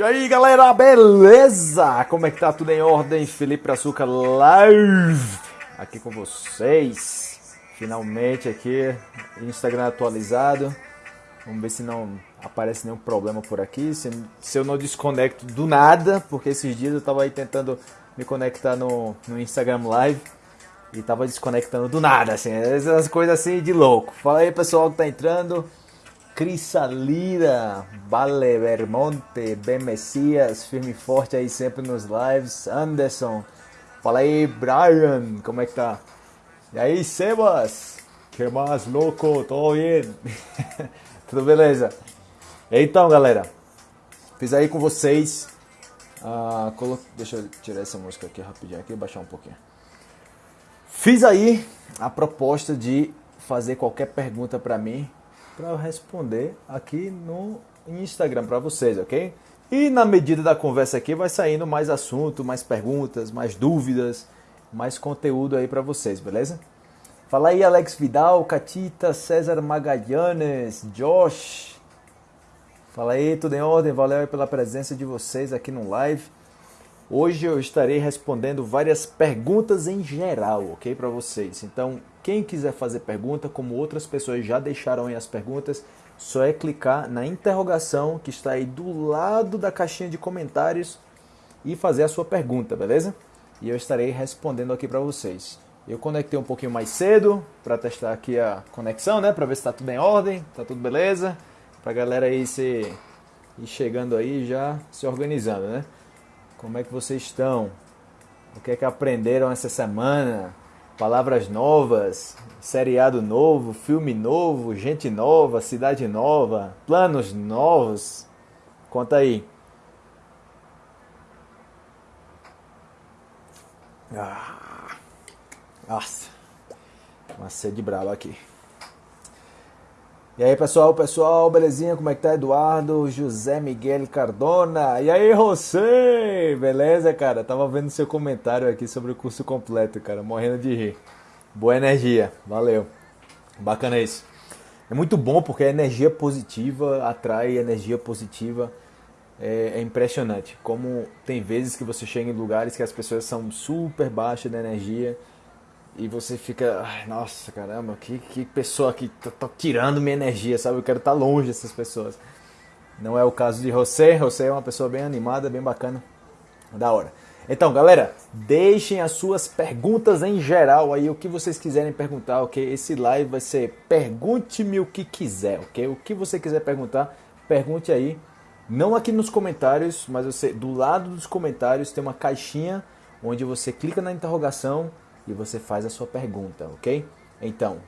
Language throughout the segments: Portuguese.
E aí galera, beleza? Como é que tá? Tudo em ordem? Felipe Açúcar Live aqui com vocês. Finalmente aqui, Instagram atualizado. Vamos ver se não aparece nenhum problema por aqui. Se, se eu não desconecto do nada, porque esses dias eu tava aí tentando me conectar no, no Instagram Live e tava desconectando do nada, assim, essas coisas assim de louco. Fala aí pessoal que tá entrando. Crisalira, Vale Vermonte, Ben Messias, firme e forte aí sempre nos lives. Anderson, fala aí, Brian, como é que tá? E aí, Sebas, que mais louco, tô bem? Tudo beleza? Então, galera, fiz aí com vocês. Uh, colo... Deixa eu tirar essa música aqui rapidinho, aqui baixar um pouquinho. Fiz aí a proposta de fazer qualquer pergunta para mim para responder aqui no Instagram para vocês, ok? E na medida da conversa aqui vai saindo mais assunto, mais perguntas, mais dúvidas, mais conteúdo aí para vocês, beleza? Fala aí Alex Vidal, Catita, César Magalhães, Josh. Fala aí, tudo em ordem? Valeu pela presença de vocês aqui no live. Hoje eu estarei respondendo várias perguntas em geral, ok, para vocês. Então, quem quiser fazer pergunta, como outras pessoas já deixaram aí as perguntas, só é clicar na interrogação que está aí do lado da caixinha de comentários e fazer a sua pergunta, beleza? E eu estarei respondendo aqui para vocês. Eu conectei um pouquinho mais cedo para testar aqui a conexão, né, para ver se está tudo em ordem, tá tudo beleza, para a galera aí se ir chegando aí já se organizando, né? Como é que vocês estão? O que é que aprenderam essa semana? Palavras novas, seriado novo, filme novo, gente nova, cidade nova, planos novos. Conta aí. Ah, nossa, uma sede brava aqui. E aí pessoal, pessoal, belezinha? Como é que tá Eduardo, José Miguel Cardona? E aí José, beleza cara? Tava vendo seu comentário aqui sobre o curso completo, cara, morrendo de rir. Boa energia, valeu. Bacana isso. É muito bom porque a energia positiva atrai energia positiva. É, é impressionante como tem vezes que você chega em lugares que as pessoas são super baixas de energia e você fica, ai, nossa, caramba, que, que pessoa que tá, tá, tirando minha energia, sabe? Eu quero estar tá longe dessas pessoas. Não é o caso de José. José é uma pessoa bem animada, bem bacana. Da hora. Então, galera, deixem as suas perguntas em geral aí, o que vocês quiserem perguntar, ok? Esse live vai ser pergunte-me o que quiser, ok? O que você quiser perguntar, pergunte aí. Não aqui nos comentários, mas você do lado dos comentários tem uma caixinha onde você clica na interrogação e você faz a sua pergunta, ok? Então,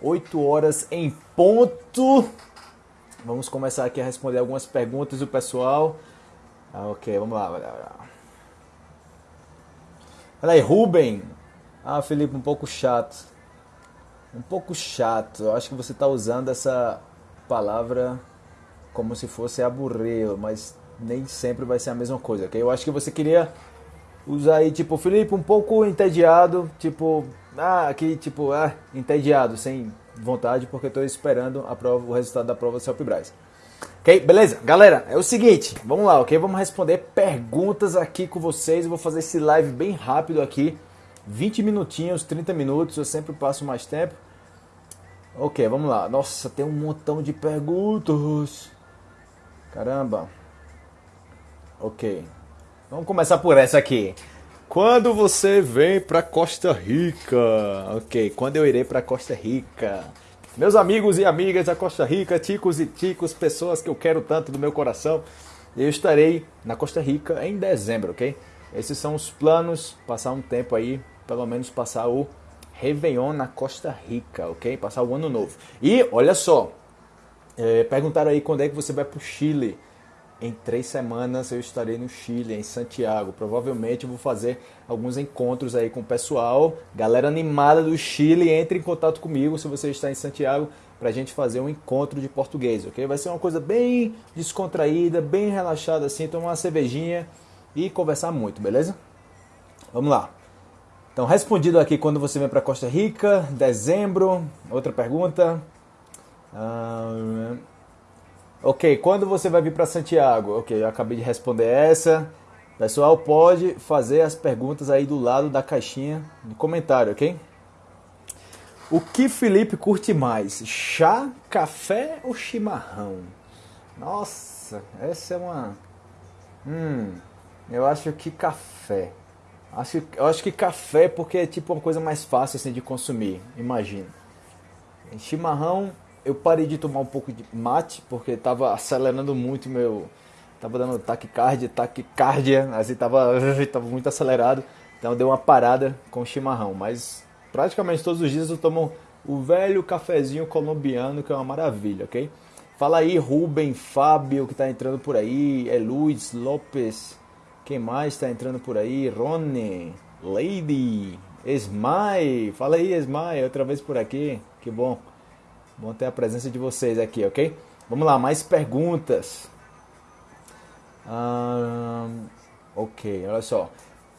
8 horas em ponto. Vamos começar aqui a responder algumas perguntas do pessoal. Ah, ok, vamos lá. Olha aí, Ruben. Ah, Felipe, um pouco chato. Um pouco chato. Eu acho que você está usando essa palavra como se fosse aburrer, mas nem sempre vai ser a mesma coisa, ok? Eu acho que você queria usar aí, tipo, Felipe, um pouco entediado, tipo, ah, aqui, tipo, ah, entediado, sem vontade, porque estou esperando a prova, o resultado da prova do Celpibras. Ok, beleza? Galera, é o seguinte, vamos lá, ok? Vamos responder perguntas aqui com vocês. Eu vou fazer esse live bem rápido aqui, 20 minutinhos, 30 minutos, eu sempre passo mais tempo. Ok, vamos lá. Nossa, tem um montão de perguntas. Caramba. Ok. Vamos começar por essa aqui. Quando você vem para Costa Rica? Ok, quando eu irei para Costa Rica? Meus amigos e amigas da Costa Rica, ticos e ticos, pessoas que eu quero tanto do meu coração, eu estarei na Costa Rica em dezembro, ok? Esses são os planos, passar um tempo aí, pelo menos passar o Réveillon na Costa Rica, ok? Passar o ano novo. E olha só, é, perguntaram aí quando é que você vai para o Chile em três semanas eu estarei no Chile, em Santiago. Provavelmente vou fazer alguns encontros aí com o pessoal. Galera animada do Chile, entre em contato comigo se você está em Santiago para a gente fazer um encontro de português, ok? Vai ser uma coisa bem descontraída, bem relaxada assim, tomar uma cervejinha e conversar muito, beleza? Vamos lá. Então, respondido aqui quando você vem para Costa Rica, dezembro. Outra pergunta. Ah, Ok, quando você vai vir para Santiago? Ok, eu acabei de responder essa. Pessoal, pode fazer as perguntas aí do lado da caixinha de comentário, ok? O que Felipe curte mais? Chá, café ou chimarrão? Nossa, essa é uma. Hum, eu acho que café. Acho, eu acho que café porque é tipo uma coisa mais fácil assim, de consumir, imagina. Em chimarrão, eu parei de tomar um pouco de mate porque estava acelerando muito meu. Tava dando taquicardia, taquicardia, assim, tava, tava muito acelerado. Então deu uma parada com chimarrão. Mas praticamente todos os dias eu tomo o velho cafezinho colombiano, que é uma maravilha, ok? Fala aí, Rubem, Fábio, que está entrando por aí, é Luiz Lopes, quem mais está entrando por aí? Rony, Lady, Esmai, fala aí, Esmai, outra vez por aqui, que bom. Bom ter a presença de vocês aqui, ok? Vamos lá, mais perguntas. ok, olha só.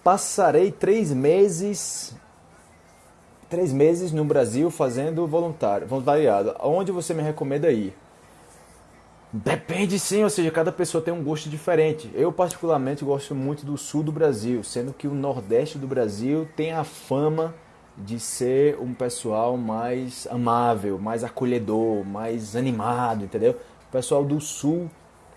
Passarei três meses três meses no Brasil fazendo voluntário, voluntariado. Onde você me recomenda ir? Depende sim, ou seja, cada pessoa tem um gosto diferente. Eu particularmente gosto muito do sul do Brasil, sendo que o nordeste do Brasil tem a fama de ser um pessoal mais amável, mais acolhedor, mais animado, entendeu? O pessoal do sul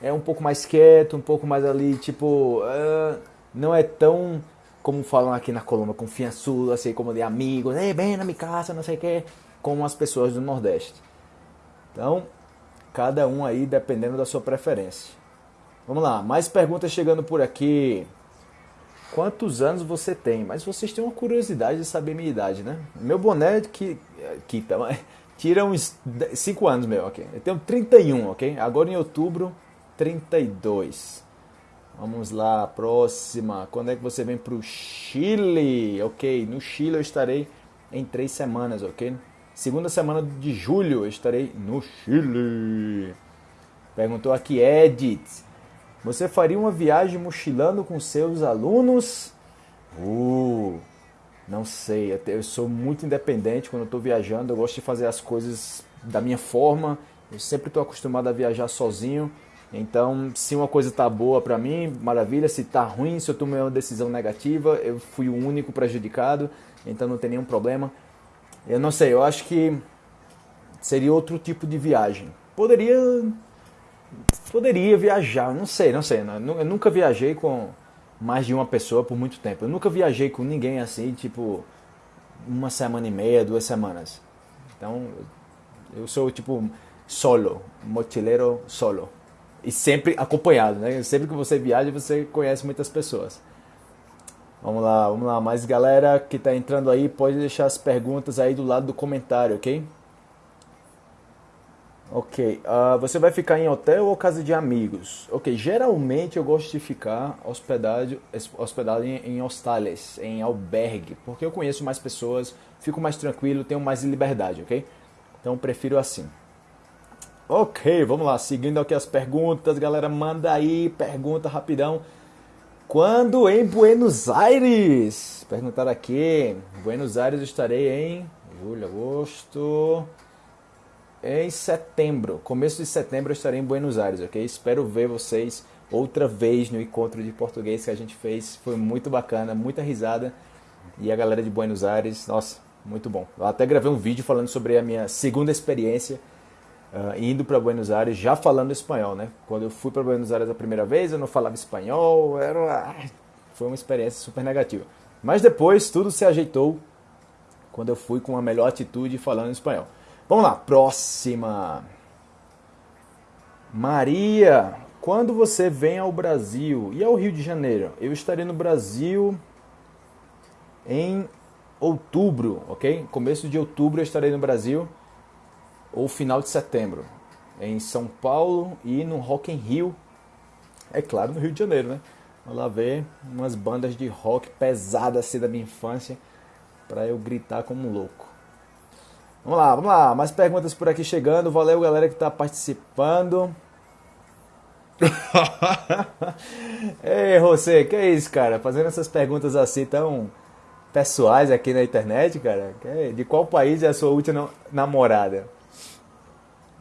é um pouco mais quieto, um pouco mais ali, tipo, uh, não é tão como falam aqui na Colômbia, confiançudo, assim, como de amigos, ei, vem na minha casa, não sei o que, como as pessoas do Nordeste. Então, cada um aí dependendo da sua preferência. Vamos lá, mais perguntas chegando por aqui. Quantos anos você tem? Mas vocês têm uma curiosidade de saber minha idade, né? Meu boné que que tá, tira uns 5 anos meu, ok? Eu tenho 31, ok? Agora em outubro, 32. Vamos lá, próxima. Quando é que você vem para o Chile? Ok, no Chile eu estarei em três semanas, ok? Segunda semana de julho eu estarei no Chile. Perguntou aqui Edith. Você faria uma viagem mochilando com seus alunos? Uh, não sei. Eu sou muito independente quando estou viajando. Eu gosto de fazer as coisas da minha forma. Eu sempre estou acostumado a viajar sozinho. Então, se uma coisa tá boa para mim, maravilha. Se tá ruim, se eu tomei uma decisão negativa, eu fui o único prejudicado. Então não tem nenhum problema. Eu não sei, eu acho que seria outro tipo de viagem. Poderia poderia viajar, não sei, não sei. Eu nunca viajei com mais de uma pessoa por muito tempo. Eu nunca viajei com ninguém assim, tipo uma semana e meia, duas semanas. Então, eu sou tipo solo, mochileiro solo. E sempre acompanhado, né? Sempre que você viaja, você conhece muitas pessoas. Vamos lá, vamos lá. Mas galera que está entrando aí, pode deixar as perguntas aí do lado do comentário, ok? Ok. Uh, você vai ficar em hotel ou casa de amigos? Ok. Geralmente eu gosto de ficar hospedado, hospedado em, em hostales, em albergue, porque eu conheço mais pessoas, fico mais tranquilo, tenho mais liberdade, ok? Então prefiro assim. Ok, vamos lá. Seguindo aqui as perguntas, galera, manda aí pergunta rapidão. Quando em Buenos Aires? Perguntaram aqui. Buenos Aires estarei em julho, agosto. Em setembro, começo de setembro eu estarei em Buenos Aires, ok? Espero ver vocês outra vez no encontro de português que a gente fez. Foi muito bacana, muita risada. E a galera de Buenos Aires, nossa, muito bom. Eu até gravei um vídeo falando sobre a minha segunda experiência uh, indo para Buenos Aires já falando espanhol, né? Quando eu fui para Buenos Aires a primeira vez, eu não falava espanhol, era uma... foi uma experiência super negativa. Mas depois tudo se ajeitou quando eu fui com a melhor atitude falando espanhol. Vamos lá, próxima. Maria, quando você vem ao Brasil e ao Rio de Janeiro? Eu estarei no Brasil em outubro, ok? Começo de outubro eu estarei no Brasil ou final de setembro, em São Paulo e no Rock in Rio, é claro, no Rio de Janeiro, né? Vou lá ver umas bandas de rock pesadas assim da minha infância para eu gritar como um louco. Vamos lá, vamos lá, mais perguntas por aqui chegando. Valeu, galera que está participando. Ei, você, que é isso, cara? Fazendo essas perguntas assim tão pessoais aqui na internet, cara. De qual país é a sua última namorada?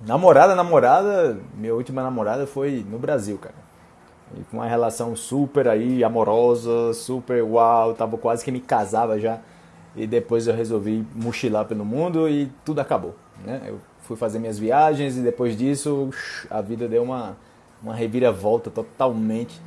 Namorada, namorada, minha última namorada foi no Brasil, cara. E com uma relação super aí amorosa, super uau, tava quase que me casava já. E depois eu resolvi mochilar pelo mundo e tudo acabou, né? Eu fui fazer minhas viagens e depois disso a vida deu uma uma reviravolta totalmente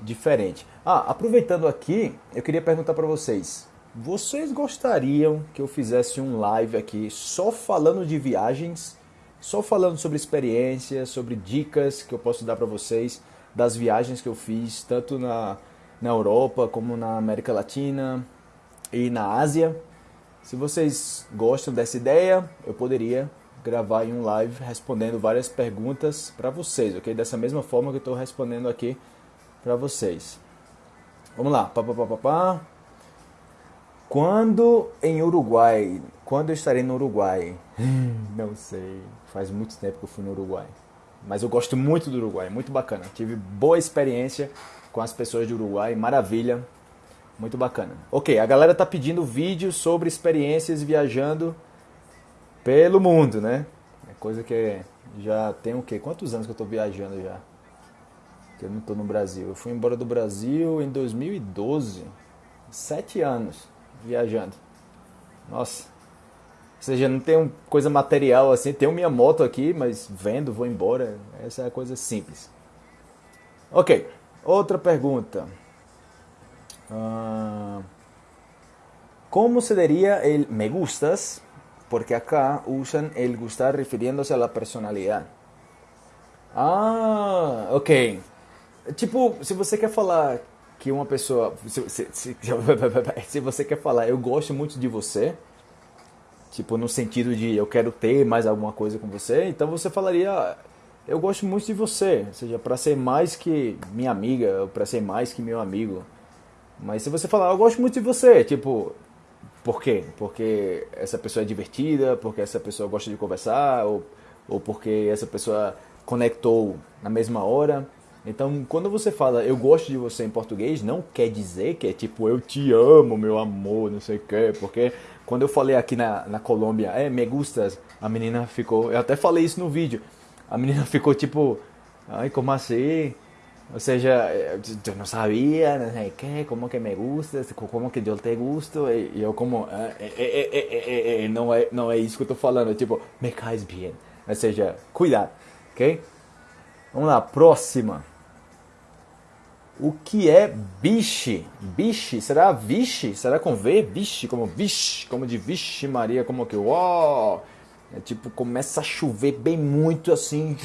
diferente. Ah, aproveitando aqui, eu queria perguntar para vocês: vocês gostariam que eu fizesse um live aqui só falando de viagens, só falando sobre experiências, sobre dicas que eu posso dar para vocês das viagens que eu fiz, tanto na, na Europa como na América Latina e na Ásia? Se vocês gostam dessa ideia, eu poderia gravar em um live respondendo várias perguntas para vocês, ok? Dessa mesma forma que eu estou respondendo aqui para vocês. Vamos lá. Pá, pá, pá, pá, pá. Quando em Uruguai? Quando eu estarei no Uruguai? Não sei. Faz muito tempo que eu fui no Uruguai. Mas eu gosto muito do Uruguai, muito bacana. Tive boa experiência com as pessoas do Uruguai, maravilha. Muito bacana. Ok, a galera tá pedindo vídeos sobre experiências viajando pelo mundo, né? É coisa que já tem o quê? Quantos anos que eu tô viajando já? Que eu não tô no Brasil. Eu fui embora do Brasil em 2012. Sete anos viajando. Nossa. Ou seja, não tem coisa material assim. Tenho minha moto aqui, mas vendo, vou embora. Essa é a coisa simples. Ok. Outra pergunta. Como se diria me gustas? Porque acá usan el gustar refiriéndose a la personalidad. Ah, ok. Tipo, se você quer falar que uma pessoa. Se, se, se, se, você quer falar, eu gosto muito de você, tipo, no sentido de eu quero ter mais alguma coisa com você, então você falaria, eu gosto muito de você, ou seja, para ser mais que minha amiga, ou para ser mais que meu amigo. Mas se você falar, eu gosto muito de você, tipo, por quê? Porque essa pessoa é divertida, porque essa pessoa gosta de conversar, ou, ou porque essa pessoa conectou na mesma hora. Então, quando você fala eu gosto de você em português, não quer dizer que é tipo eu te amo, meu amor, não sei o quê. Porque quando eu falei aqui na, na Colômbia, é, me gustas, a menina ficou. Eu até falei isso no vídeo. A menina ficou tipo, ai, como assim? Ou seja, eu não sabia, não sei o que, como que me gusta, como que eu te gusto, e eu como, é, é, é, não, é, não é isso que eu tô falando, tipo, me cais bem. Ou seja, cuidado, ok? Vamos lá, próxima. O que é biche? Biche? Será vixe? Será com V? Vixe, como vixe, como de vixe Maria, como que uau! É tipo, começa a chover bem muito assim,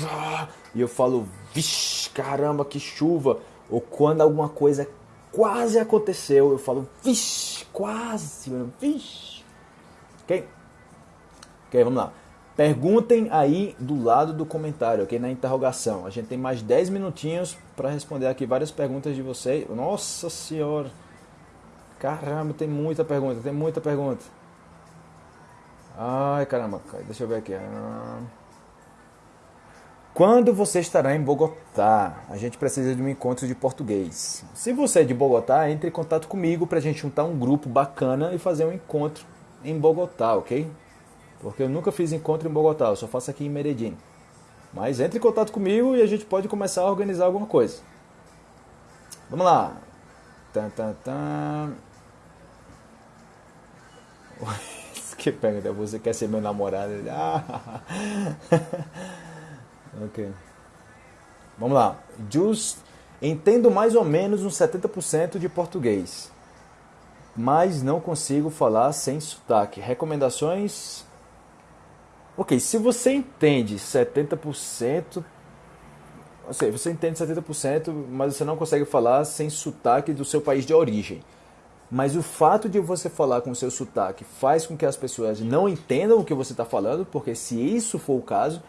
e eu falo, vixe, caramba, que chuva. Ou quando alguma coisa quase aconteceu, eu falo, vixe, quase, vixe. Ok? Ok, vamos lá. Perguntem aí do lado do comentário, ok? Na interrogação. A gente tem mais 10 minutinhos para responder aqui várias perguntas de vocês. Nossa senhora! Caramba, tem muita pergunta, tem muita pergunta. Ai, caramba, deixa eu ver aqui. Quando você estará em Bogotá? A gente precisa de um encontro de português. Se você é de Bogotá, entre em contato comigo para a gente juntar um grupo bacana e fazer um encontro em Bogotá, ok? Porque eu nunca fiz encontro em Bogotá, eu só faço aqui em Medellín. Mas entre em contato comigo e a gente pode começar a organizar alguma coisa. Vamos lá. Tan, tan, tan. Que pergunta, você quer ser meu namorado? Ah. ok. Vamos lá. Just, entendo mais ou menos uns 70% de português, mas não consigo falar sem sotaque. Recomendações Ok, se você entende 70%, ou seja, você entende 70%, mas você não consegue falar sem sotaque do seu país de origem. Mas o fato de você falar com o seu sotaque faz com que as pessoas não entendam o que você está falando, porque se isso for o caso,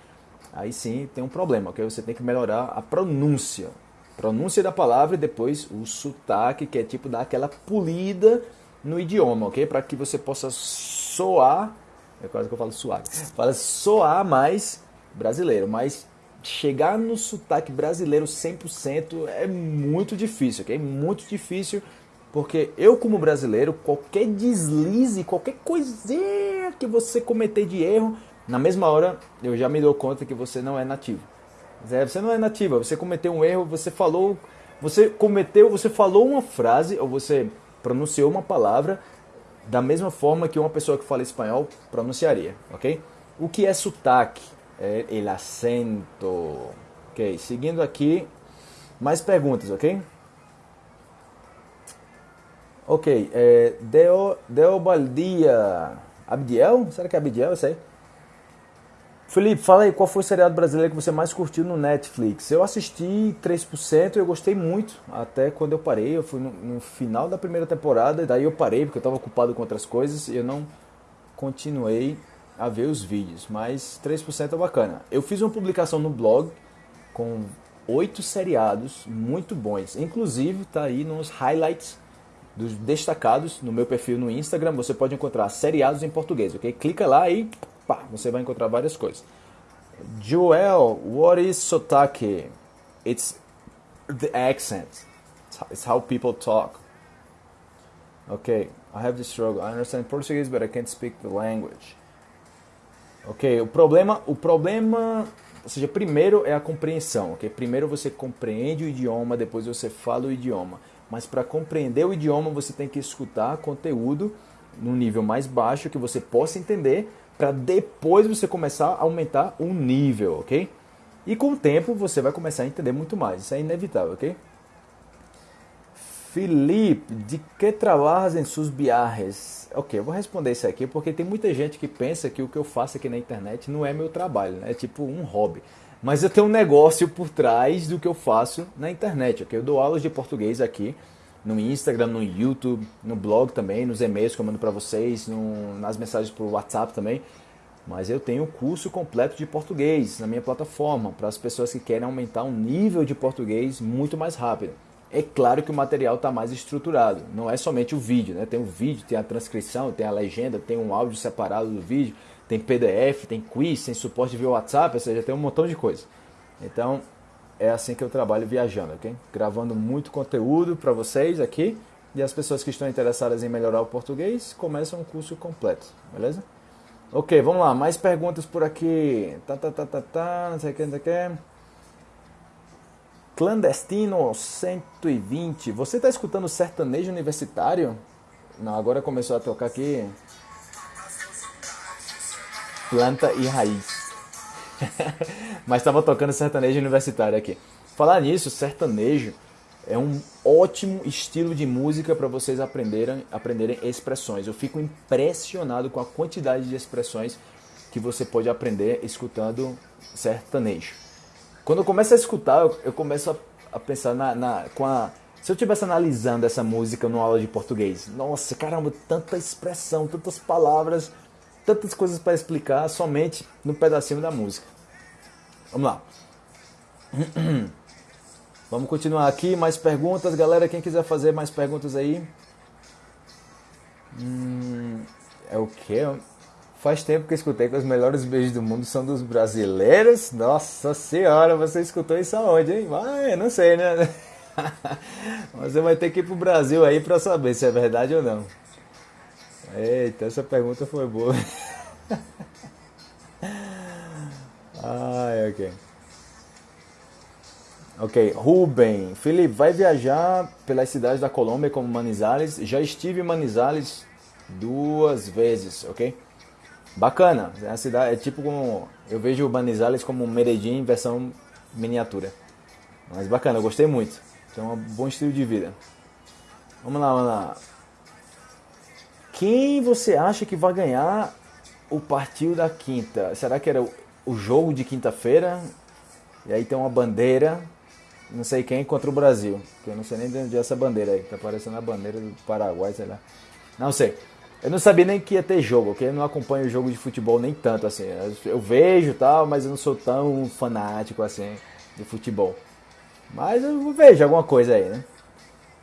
aí sim tem um problema, ok? Você tem que melhorar a pronúncia. Pronúncia da palavra e depois o sotaque, que é tipo dar aquela polida no idioma, ok? Para que você possa soar é quase que eu falo suave. Fala soar mais brasileiro, mas chegar no sotaque brasileiro 100% é muito difícil, ok? Muito difícil, porque eu como brasileiro, qualquer deslize, qualquer coisinha que você cometer de erro, na mesma hora eu já me dou conta que você não é nativo. Você não é nativa, você cometeu um erro, você falou, você cometeu, você falou uma frase ou você pronunciou uma palavra da mesma forma que uma pessoa que fala espanhol pronunciaria, ok? O que é sotaque? É el acento. Ok, seguindo aqui, mais perguntas, ok? Ok, é, Deo, Deo Baldia. Abdiel? Será que é Abdiel isso aí? Felipe, fala aí, qual foi o seriado brasileiro que você mais curtiu no Netflix? Eu assisti 3% e eu gostei muito, até quando eu parei, eu fui no, no final da primeira temporada, e daí eu parei porque eu estava ocupado com outras coisas e eu não continuei a ver os vídeos, mas 3% é bacana. Eu fiz uma publicação no blog com oito seriados muito bons, inclusive tá aí nos highlights dos destacados no meu perfil no Instagram, você pode encontrar seriados em português, ok? Clica lá e pá, você vai encontrar várias coisas. Joel, what is sotaque? It's the accent. It's how people talk. Okay, I have the struggle. I understand Portuguese, but I can't speak the language. Ok, o problema, o problema, ou seja, primeiro é a compreensão, ok? Primeiro você compreende o idioma, depois você fala o idioma. Mas para compreender o idioma você tem que escutar conteúdo no nível mais baixo que você possa entender, para depois você começar a aumentar o nível, ok? E com o tempo você vai começar a entender muito mais, isso é inevitável, ok? Felipe, de que trabalhas em viagens? Ok, eu vou responder isso aqui porque tem muita gente que pensa que o que eu faço aqui na internet não é meu trabalho, né? é tipo um hobby. Mas eu tenho um negócio por trás do que eu faço na internet, ok? Eu dou aulas de português aqui no Instagram, no YouTube, no blog também, nos e-mails que eu mando para vocês, no, nas mensagens por WhatsApp também. Mas eu tenho o curso completo de português na minha plataforma para as pessoas que querem aumentar um nível de português muito mais rápido. É claro que o material está mais estruturado, não é somente o vídeo, né? Tem o vídeo, tem a transcrição, tem a legenda, tem um áudio separado do vídeo, tem PDF, tem quiz, tem suporte via WhatsApp, ou seja, tem um montão de coisa. Então, é assim que eu trabalho viajando, ok? Gravando muito conteúdo para vocês aqui e as pessoas que estão interessadas em melhorar o português começam um curso completo, beleza? Ok, vamos lá, mais perguntas por aqui. Tá, tá, tá, tá, tá, não sei o que, não sei o que. Clandestino 120. Você está escutando sertanejo universitário? Não, agora começou a tocar aqui. Planta e raiz. Mas estava tocando sertanejo universitário aqui. Falar nisso, sertanejo é um ótimo estilo de música para vocês aprenderem, aprenderem expressões. Eu fico impressionado com a quantidade de expressões que você pode aprender escutando sertanejo. Quando eu começo a escutar, eu, começo a, a pensar na, na, com a. Se eu estivesse analisando essa música numa aula de português, nossa, caramba, tanta expressão, tantas palavras, tantas coisas para explicar somente no pedacinho da música. Vamos lá. Vamos continuar aqui, mais perguntas, galera. Quem quiser fazer mais perguntas aí. Hum, é o que? Faz tempo que eu escutei que os melhores beijos do mundo são dos brasileiros. Nossa senhora, você escutou isso aonde, hein? Ah, não sei, né? Você vai ter que ir pro Brasil aí para saber se é verdade ou não. Eita, essa pergunta foi boa. Ai, ok. Ok, Ruben. Felipe, vai viajar pelas cidades da Colômbia como Manizales. Já estive em Manizales duas vezes, ok? Bacana. É cidade é tipo como eu vejo o Manizales como Medellín versão miniatura. Mas bacana, eu gostei muito. Tem um bom estilo de vida. Vamos lá, vamos lá. Quem você acha que vai ganhar o partido da quinta? Será que era o jogo de quinta-feira? E aí tem uma bandeira, não sei quem, contra o Brasil. Que eu não sei nem de onde é essa bandeira aí. Tá parecendo a bandeira do Paraguai, sei lá. Não sei. Eu não sabia nem que ia ter jogo, ok? Eu não acompanho o jogo de futebol nem tanto assim. Eu vejo tal, mas eu não sou tão fanático assim de futebol. Mas eu vejo alguma coisa aí, né?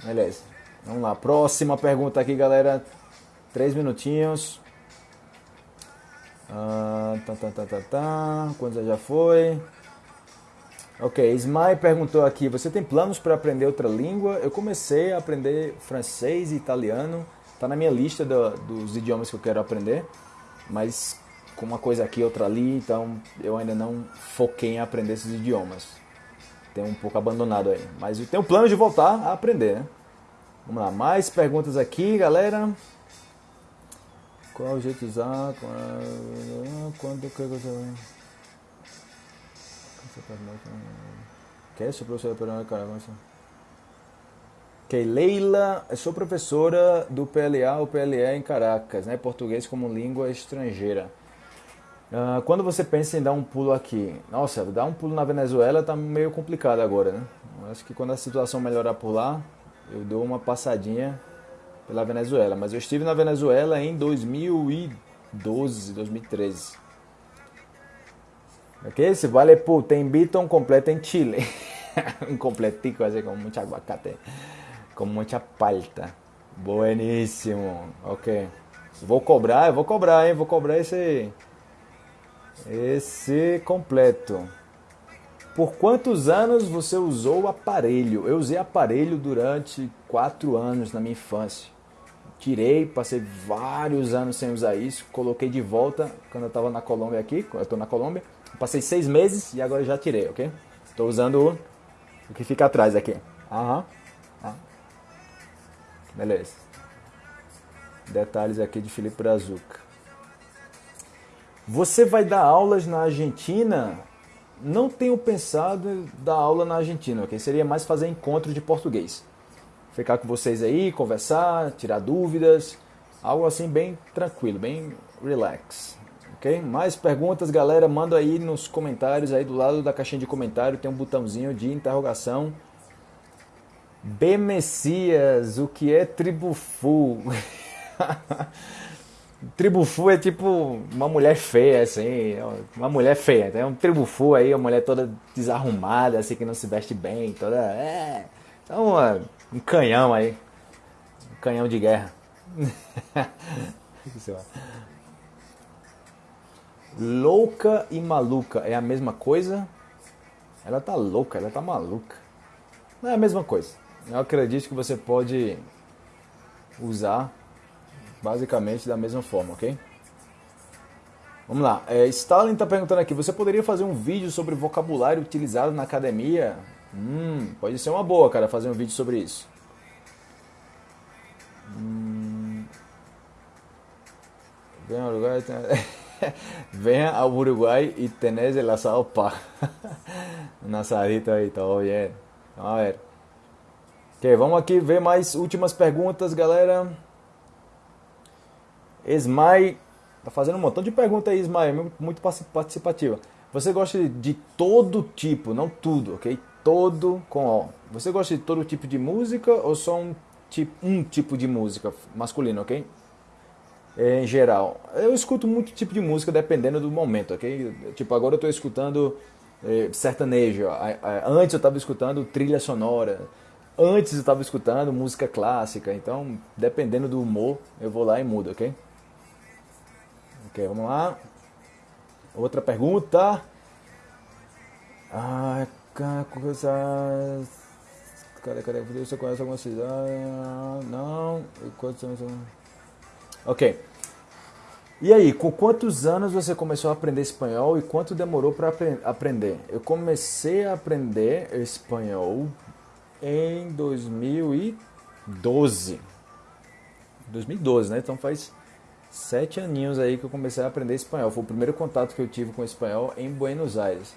Beleza. Vamos lá. Próxima pergunta aqui, galera. Três minutinhos. Ah, tá, tá, tá, tá, tá. Quantos já foi? Ok, Ismael perguntou aqui: Você tem planos para aprender outra língua? Eu comecei a aprender francês e italiano Tá na minha lista do, dos idiomas que eu quero aprender, mas com uma coisa aqui, outra ali, então eu ainda não foquei em aprender esses idiomas. Tenho um pouco abandonado aí, mas eu tenho plano de voltar a aprender, né? Vamos lá, mais perguntas aqui, galera. Qual o jeito de usar? Quando que você que é isso, professora Perona Caramba? Ok, Leila, eu sou professora do PLA ou PLE em Caracas, né? Português como língua estrangeira. Uh, quando você pensa em dar um pulo aqui, nossa, dar um pulo na Venezuela tá meio complicado agora, né? acho que quando a situação melhorar por lá, eu dou uma passadinha pela Venezuela. Mas eu estive na Venezuela em 2012, 2013. Ok? Esse vale por te invito a un completo en Chile. un completico así con mucho aguacate, com muita palta. Bueníssimo. Ok. Vou cobrar, eu vou cobrar, hein? Vou cobrar esse esse completo. Por quantos anos você usou o aparelho? Eu usei aparelho durante quatro anos na minha infância. Tirei, passei vários anos sem usar isso, coloquei de volta quando eu estava na Colômbia aqui, eu estou na Colômbia. Passei seis meses e agora já tirei, ok? Estou usando o, o que fica atrás aqui. Aham. Ah. Beleza. Detalhes aqui de Felipe Brazuca. Você vai dar aulas na Argentina? Não tenho pensado em dar aula na Argentina, ok? Seria mais fazer encontro de português. Ficar com vocês aí, conversar, tirar dúvidas. Algo assim bem tranquilo, bem relax. Ok? Mais perguntas, galera, manda aí nos comentários, aí do lado da caixinha de comentário tem um botãozinho de interrogação. B Messias, o que é tribufu? Tribufu é tipo uma mulher feia, assim, uma mulher feia. Tem um tribufu aí, uma mulher toda desarrumada, assim, que não se veste bem, toda. É. Então, um canhão aí. Um canhão de guerra. louca e maluca é a mesma coisa? Ela tá louca, ela tá maluca. Não é a mesma coisa. Eu acredito que você pode usar basicamente da mesma forma, ok? Vamos lá. É, Stalin está perguntando aqui: você poderia fazer um vídeo sobre vocabulário utilizado na academia? Hum, pode ser uma boa, cara, fazer um vídeo sobre isso. Hum... Venha ao Uruguai, venha ao Uruguai e tenés el asado pa. assadito aí, tá bien. Vamos ver. Ok, vamos aqui ver mais últimas perguntas, galera. Esmai, tá fazendo um montão de perguntas aí, Esmai, muito participativa. Você gosta de todo tipo, não tudo, ok? Todo com O. Você gosta de todo tipo de música ou só um tipo, um tipo de música masculino, ok? Em geral. Eu escuto muito tipo de música dependendo do momento, ok? Tipo, agora eu estou escutando eh, sertanejo. Antes eu estava escutando trilha sonora. Antes eu estava escutando música clássica. Então, dependendo do humor, eu vou lá e mudo, ok? Ok, vamos lá. Outra pergunta. Ah, coisa. Cadê, cadê? Você conhece alguma cidade? Não. Ok. E aí, com quantos anos você começou a aprender espanhol e quanto demorou para aprender? Eu comecei a aprender espanhol em 2012. 2012, né? Então faz sete aninhos aí que eu comecei a aprender espanhol. Foi o primeiro contato que eu tive com espanhol em Buenos Aires.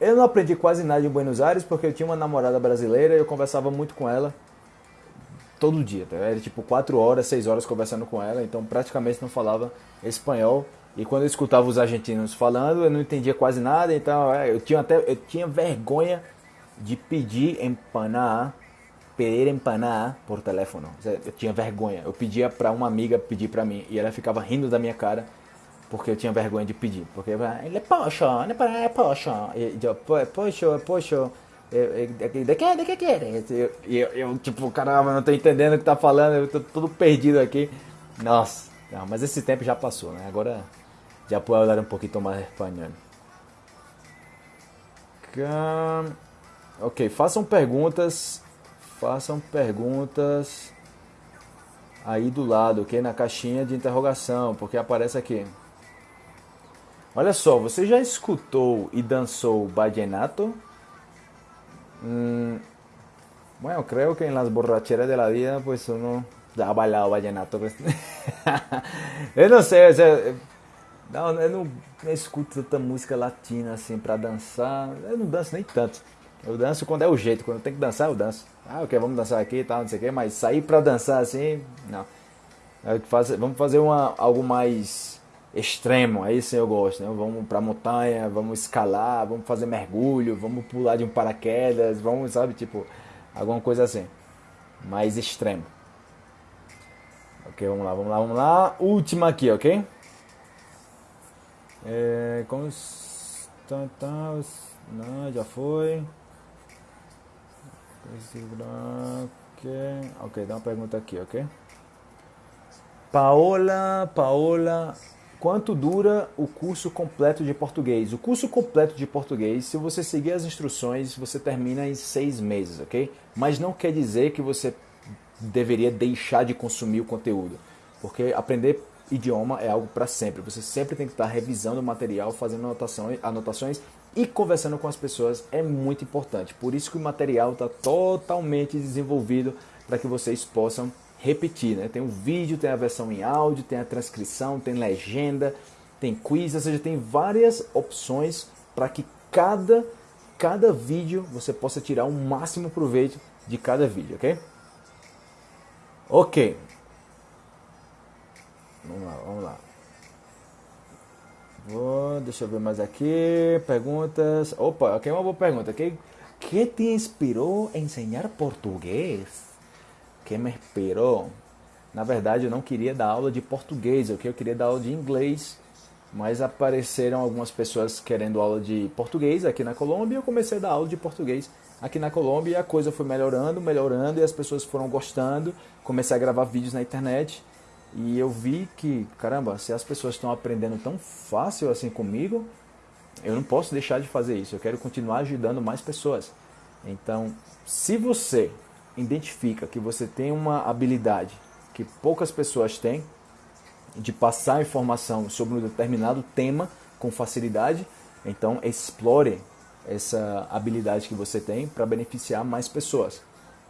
Eu não aprendi quase nada em Buenos Aires porque eu tinha uma namorada brasileira e eu conversava muito com ela todo dia. Tá? Era tipo quatro horas, seis horas conversando com ela, então praticamente não falava espanhol. E quando eu escutava os argentinos falando, eu não entendia quase nada, então é, eu tinha até eu tinha vergonha de pedir empanar pedir empanar por telefone. Eu tinha vergonha. Eu pedia para uma amiga pedir para mim e ela ficava rindo da minha cara porque eu tinha vergonha de pedir. Porque ele é poxa, não é poxa. E eu, poxa, poxa. De que, de que queres? E eu, eu, tipo, caramba, não tô entendendo o que tá falando, eu tô tudo perdido aqui. Nossa, não, mas esse tempo já passou, né? Agora já puedo hablar um pouquinho mais espanhol. Ok, façam perguntas façam perguntas aí do lado, ok? Na caixinha de interrogação, porque aparece aqui. Olha só, você já escutou e dançou vallenato? Mm, bueno, creo que en las borracheras de la vida, pues uno ha bailado vallenato. Pues. eu não sei, eu, não, eu não, escuto tanta música latina assim pra dançar. Eu não danço nem tanto. Eu danço quando é o jeito, quando tem que dançar, eu danço. Ah, ok, vamos dançar aqui e tal, não sei o que, mas sair pra dançar assim, não. É vamos fazer uma, algo mais extremo, aí sim eu gosto, né? Vamos pra montanha, vamos escalar, vamos fazer mergulho, vamos pular de um paraquedas, vamos, sabe, tipo, alguma coisa assim. Mais extremo. Ok, vamos lá, vamos lá, vamos lá. Última aqui, ok? É, como... Não, já foi. Ok, dá uma pergunta aqui, ok? Paola, Paola, quanto dura o curso completo de português? O curso completo de português, se você seguir as instruções, você termina em seis meses, ok? Mas não quer dizer que você deveria deixar de consumir o conteúdo, porque aprender idioma é algo para sempre. Você sempre tem que estar revisando o material, fazendo anotações, anotações e conversando com as pessoas é muito importante. Por isso que o material está totalmente desenvolvido para que vocês possam repetir. Né? Tem o vídeo, tem a versão em áudio, tem a transcrição, tem legenda, tem quiz, ou seja, tem várias opções para que cada, cada vídeo você possa tirar o máximo proveito de cada vídeo, ok? Ok. Vamos lá, vamos lá. Vou, deixa eu ver mais aqui. Perguntas. Opa, aqui é uma boa pergunta. Que, que te inspirou a ensinar português? Que me inspirou? Na verdade, eu não queria dar aula de português, eu queria dar aula de inglês. Mas apareceram algumas pessoas querendo aula de português aqui na Colômbia e eu comecei a dar aula de português aqui na Colômbia e a coisa foi melhorando, melhorando e as pessoas foram gostando. Comecei a gravar vídeos na internet e eu vi que, caramba, se as pessoas estão aprendendo tão fácil assim comigo, eu não posso deixar de fazer isso. Eu quero continuar ajudando mais pessoas. Então, se você identifica que você tem uma habilidade que poucas pessoas têm, de passar informação sobre um determinado tema com facilidade, então explore essa habilidade que você tem para beneficiar mais pessoas.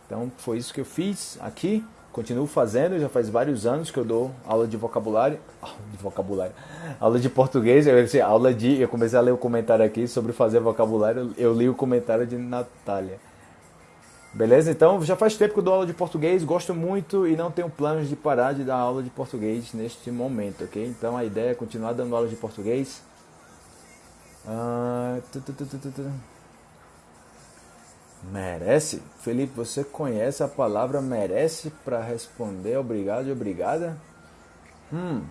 Então foi isso que eu fiz aqui. Continuo fazendo, já faz vários anos que eu dou aula de vocabulário, de vocabulário, aula de português, eu, assim, aula de, eu comecei a ler o comentário aqui sobre fazer vocabulário, eu li o comentário de Natália. Beleza? Então, já faz tempo que eu dou aula de português, gosto muito e não tenho planos de parar de dar aula de português neste momento, ok? Então, a ideia é continuar dando aula de português. Ah, tu, tu, tu, Merece? Felipe, você conhece a palavra merece para responder obrigado e obrigada? Hum,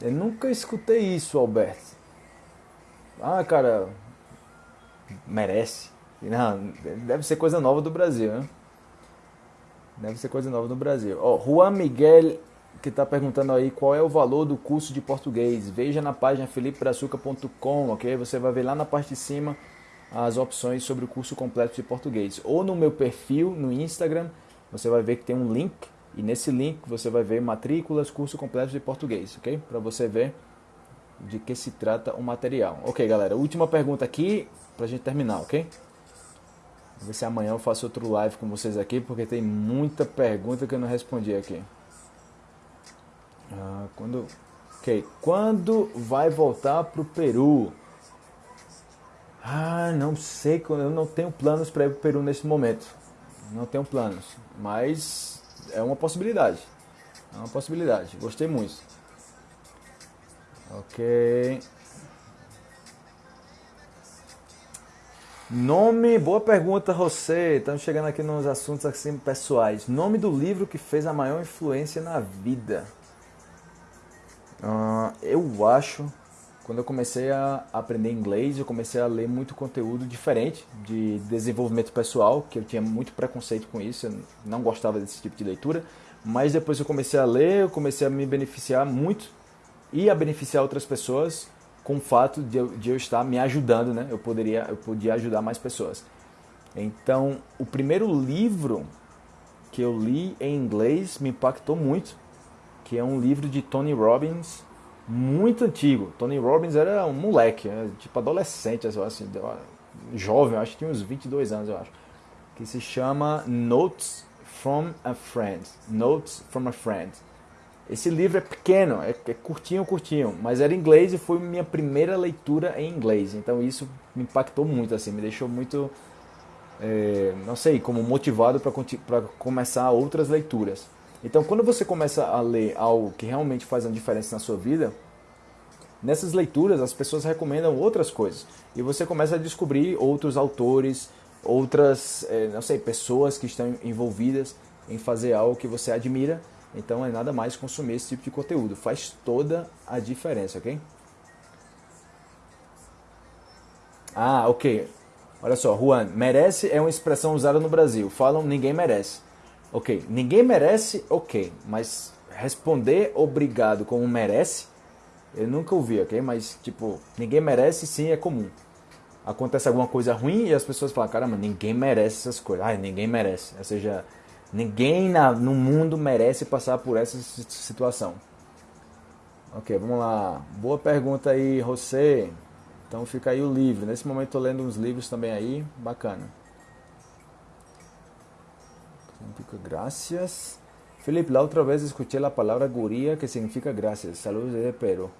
eu nunca escutei isso, Alberto. Ah, cara, merece. Não, deve ser coisa nova do Brasil, né? Deve ser coisa nova do Brasil. Ó, oh, Juan Miguel, que está perguntando aí qual é o valor do curso de português. Veja na página felipebrazuca.com, ok? Você vai ver lá na parte de cima as opções sobre o curso completo de português. Ou no meu perfil no Instagram, você vai ver que tem um link e nesse link você vai ver matrículas, curso completo de português, ok? Para você ver de que se trata o material. Ok, galera, última pergunta aqui para a gente terminar, ok? Vou ver se amanhã eu faço outro live com vocês aqui, porque tem muita pergunta que eu não respondi aqui. Ah, quando, ok, quando vai voltar para o Peru? Ah, não sei, eu não tenho planos para ir para o Peru nesse momento. Não tenho planos, mas é uma possibilidade. É uma possibilidade. Gostei muito. Ok. Nome, boa pergunta, José. Estamos chegando aqui nos assuntos assim pessoais. Nome do livro que fez a maior influência na vida. Uh, eu acho quando eu comecei a aprender inglês, eu comecei a ler muito conteúdo diferente de desenvolvimento pessoal, que eu tinha muito preconceito com isso, eu não gostava desse tipo de leitura. Mas depois eu comecei a ler, eu comecei a me beneficiar muito e a beneficiar outras pessoas com o fato de eu, de eu estar me ajudando, né? Eu poderia, eu podia ajudar mais pessoas. Então, o primeiro livro que eu li em inglês me impactou muito, que é um livro de Tony Robbins, muito antigo. Tony Robbins era um moleque, né? tipo adolescente, assim, jovem, acho que tinha uns 22 anos, eu acho. Que se chama Notes from a Friend. Notes from a Friend. Esse livro é pequeno, é, é curtinho, curtinho, mas era inglês e foi minha primeira leitura em inglês. Então isso me impactou muito, assim, me deixou muito, é, não sei, como motivado para começar outras leituras. Então, quando você começa a ler algo que realmente faz uma diferença na sua vida, nessas leituras as pessoas recomendam outras coisas e você começa a descobrir outros autores, outras, é, não sei, pessoas que estão envolvidas em fazer algo que você admira. Então, é nada mais consumir esse tipo de conteúdo. Faz toda a diferença, ok? Ah, ok. Olha só, Juan, merece é uma expressão usada no Brasil. Falam ninguém merece. Ok, ninguém merece, ok, mas responder obrigado como merece, eu nunca ouvi, ok? Mas, tipo, ninguém merece sim é comum. Acontece alguma coisa ruim e as pessoas falam, caramba, ninguém merece essas coisas. Ai, ninguém merece. Ou seja, ninguém na, no mundo merece passar por essa situação. Ok, vamos lá. Boa pergunta aí, José. Então fica aí o livro. Nesse momento estou lendo uns livros também aí, bacana. Significa gracias. Felipe, la otra vez escuché la palabra guria que significa gracias. Saludos de Peru.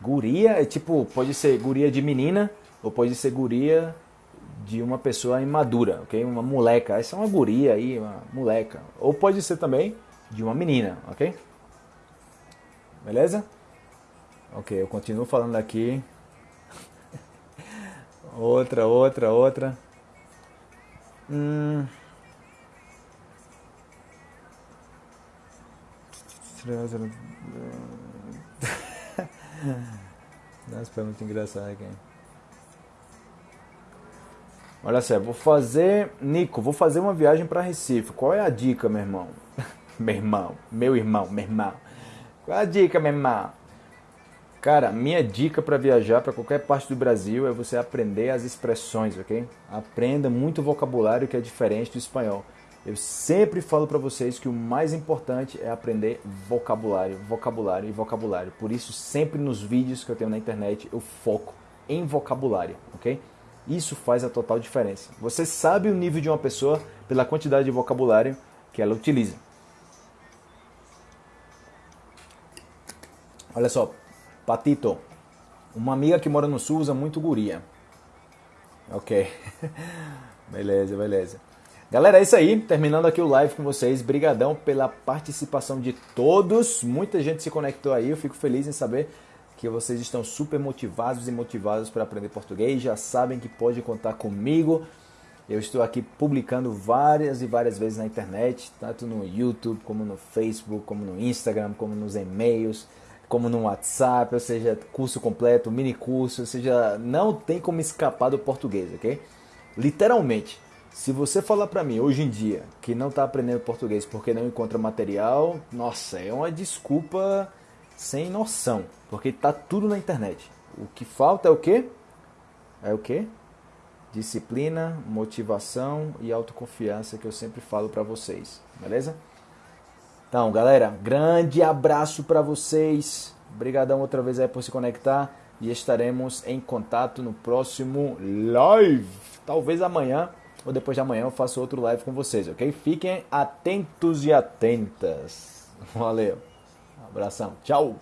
Guria é tipo, pode ser guria de menina ou pode ser guria de uma pessoa imadura, ok? Uma moleca. Essa é uma guria aí, uma moleca. Ou pode ser também de uma menina, ok? Beleza? Ok, eu continuo falando aqui. outra, outra, outra. Hum. Nossa, foi muito engraçado aqui. Olha só, vou fazer. Nico, vou fazer uma viagem para Recife. Qual é a dica, meu irmão? meu irmão, meu irmão, meu irmão. Qual é a dica, meu irmão? Cara, minha dica para viajar para qualquer parte do Brasil é você aprender as expressões, ok? Aprenda muito vocabulário que é diferente do espanhol. Eu sempre falo para vocês que o mais importante é aprender vocabulário, vocabulário e vocabulário. Por isso, sempre nos vídeos que eu tenho na internet, eu foco em vocabulário, ok? Isso faz a total diferença. Você sabe o nível de uma pessoa pela quantidade de vocabulário que ela utiliza. Olha só, Patito, uma amiga que mora no sul usa muito guria. Ok, beleza, beleza. Galera, é isso aí. Terminando aqui o live com vocês. Brigadão pela participação de todos. Muita gente se conectou aí. Eu fico feliz em saber que vocês estão super motivados e motivados para aprender português. Já sabem que pode contar comigo. Eu estou aqui publicando várias e várias vezes na internet, tanto no YouTube, como no Facebook, como no Instagram, como nos e-mails, como no WhatsApp, ou seja, curso completo, mini curso, ou seja, não tem como escapar do português, ok? Literalmente. Se você falar para mim hoje em dia que não está aprendendo português porque não encontra material, nossa, é uma desculpa sem noção, porque tá tudo na internet. O que falta é o quê? É o quê? Disciplina, motivação e autoconfiança que eu sempre falo para vocês, beleza? Então, galera, grande abraço para vocês. Obrigadão outra vez aí por se conectar e estaremos em contato no próximo live. Talvez amanhã ou depois de amanhã eu faço outro live com vocês, ok? Fiquem atentos e atentas. Valeu. Abração. Tchau.